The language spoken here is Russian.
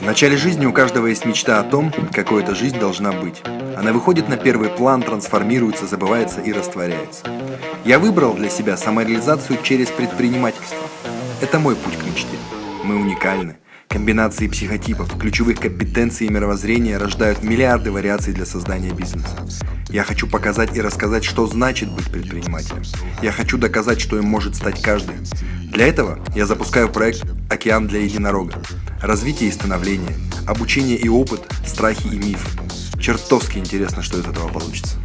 В начале жизни у каждого есть мечта о том, какой эта жизнь должна быть. Она выходит на первый план, трансформируется, забывается и растворяется. Я выбрал для себя самореализацию через предпринимательство. Это мой путь к мечте. Мы уникальны. Комбинации психотипов, ключевых компетенций и мировоззрения рождают миллиарды вариаций для создания бизнеса. Я хочу показать и рассказать, что значит быть предпринимателем. Я хочу доказать, что им может стать каждый. Для этого я запускаю проект «Океан для единорога». Развитие и становление, обучение и опыт, страхи и миф. Чертовски интересно, что из этого получится.